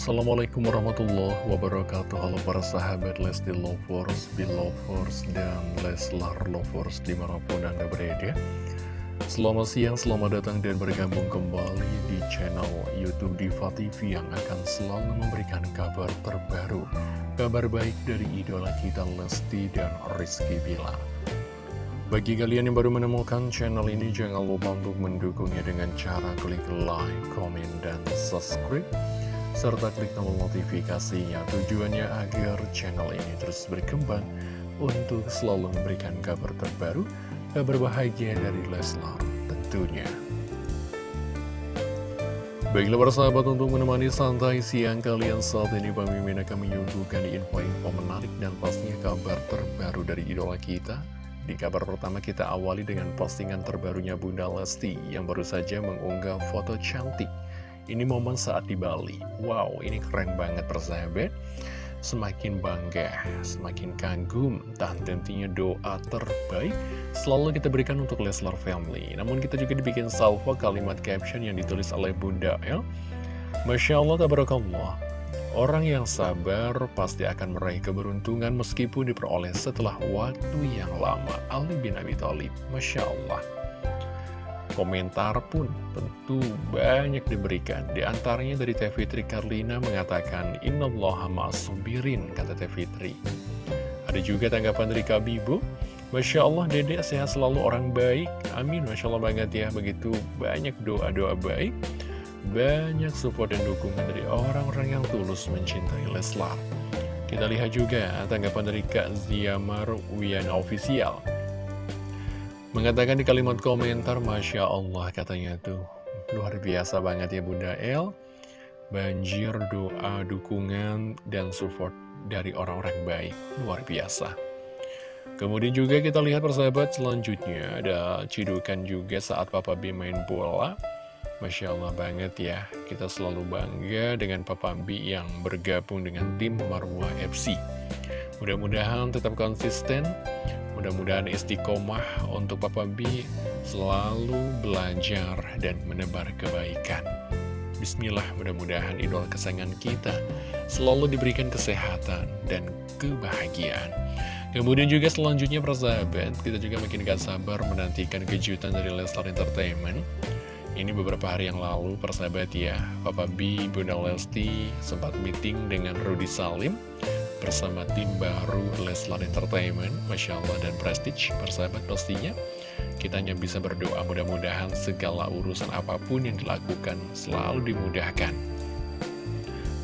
Assalamualaikum warahmatullahi wabarakatuh. Halo para sahabat Lesti Lovers, Belovers, dan Leslar Lovers di mana pun anda berada. Selamat siang, selamat datang dan bergabung kembali di channel Youtube Diva TV Yang akan selalu memberikan kabar terbaru Kabar baik dari idola kita Lesti dan Rizky Bilar. Bagi kalian yang baru menemukan channel ini, jangan lupa untuk mendukungnya dengan cara klik like, komen, dan subscribe serta klik tombol notifikasinya tujuannya agar channel ini terus berkembang untuk selalu memberikan kabar terbaru, kabar bahagia dari Leslar tentunya. Baiklah para sahabat untuk menemani santai siang kalian saat ini Pak Mimin akan menyuguhkan info-info menarik dan pastinya kabar terbaru dari idola kita di kabar pertama kita awali dengan postingan terbarunya Bunda Lesti yang baru saja mengunggah foto cantik. Ini momen saat di Bali. Wow, ini keren banget persahabat. Semakin bangga, semakin kagum, dan tentunya doa terbaik selalu kita berikan untuk Leslar Family. Namun kita juga dibikin salvo kalimat caption yang ditulis oleh Bunda El. Masya Allah, tabarakallah. Orang yang sabar pasti akan meraih keberuntungan meskipun diperoleh setelah waktu yang lama. Ali bin Abi Thalib, Masya Allah. Komentar pun tentu banyak diberikan. Di antaranya dari Teh Fitri Karlina mengatakan, Innallaha ma'asubirin, kata Teh Fitri. Ada juga tanggapan dari Kabibu, Masya Allah dedek sehat selalu orang baik. Amin, Masya Allah banget ya. Begitu banyak doa-doa baik banyak support dan dukungan dari orang-orang yang tulus mencintai Leslar. Kita lihat juga tanggapan dari Kak Ziamar Wiana Official. Mengatakan di kalimat komentar, Masya Allah katanya tuh, luar biasa banget ya Bunda El. Banjir doa, dukungan, dan support dari orang-orang baik, luar biasa. Kemudian juga kita lihat persahabat selanjutnya, ada cidukan juga saat Papa B main bola. Masya Allah banget ya, kita selalu bangga dengan Papa B yang bergabung dengan tim Marwah FC. Mudah-mudahan tetap konsisten, mudah-mudahan istiqomah untuk Papa B selalu belajar dan menebar kebaikan. Bismillah, mudah-mudahan idol kesayangan kita selalu diberikan kesehatan dan kebahagiaan. Kemudian juga selanjutnya persahabat, kita juga makin gak sabar menantikan kejutan dari Lestar Entertainment ini beberapa hari yang lalu, persahabat ya, Papa B, Bunda Lesti sempat meeting dengan Rudy Salim bersama tim baru Leslar Entertainment, Masya Allah dan Prestige, persahabat pastinya. Kita hanya bisa berdoa mudah-mudahan segala urusan apa pun yang dilakukan selalu dimudahkan.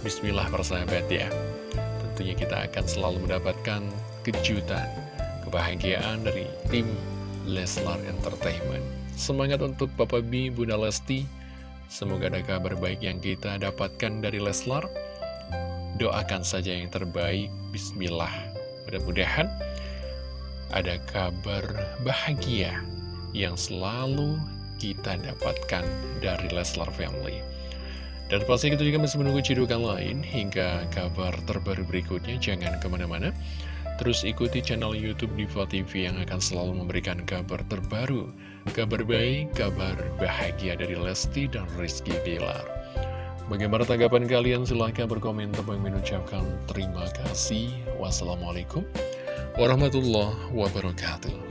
Bismillah persahabat ya, tentunya kita akan selalu mendapatkan kejutan, kebahagiaan dari tim Leslar Entertainment. Semangat untuk Bapak B, Bunda Lesti. Semoga ada kabar baik yang kita dapatkan dari Leslar. Doakan saja yang terbaik. Bismillah. Mudah-mudahan ada kabar bahagia yang selalu kita dapatkan dari Leslar Family. Dan pasti kita juga masih menunggu cidukan lain hingga kabar terbaru berikutnya. Jangan ke mana-mana. Terus ikuti channel Youtube Diva TV yang akan selalu memberikan kabar terbaru Kabar baik, kabar bahagia dari Lesti dan Rizky Bilar. Bagaimana tanggapan kalian? Silahkan berkomentar dan mengucapkan terima kasih. Wassalamualaikum warahmatullahi wabarakatuh.